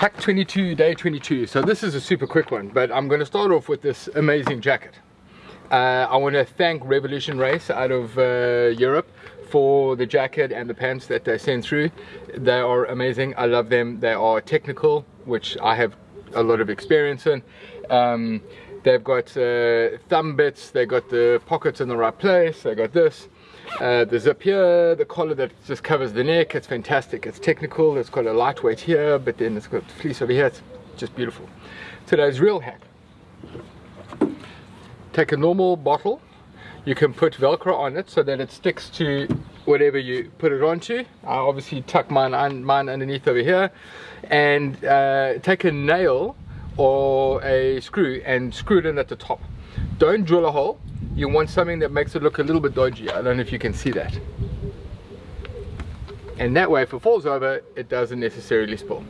Pack 22, day 22. So this is a super quick one, but I'm going to start off with this amazing jacket. Uh, I want to thank Revolution Race out of uh, Europe for the jacket and the pants that they sent through. They are amazing. I love them. They are technical, which I have a lot of experience in. Um, they've got uh, thumb bits, they've got the pockets in the right place, they got this. Uh, the zip here, the collar that just covers the neck, it's fantastic. It's technical, it's got a lightweight here, but then it's got fleece over here, it's just beautiful. Today's real hack. Take a normal bottle, you can put velcro on it so that it sticks to whatever you put it onto. I obviously tuck mine, un mine underneath over here and uh, take a nail or a screw and screw it in at the top. Don't drill a hole, you want something that makes it look a little bit dodgy. I don't know if you can see that. And that way if it falls over, it doesn't necessarily spill.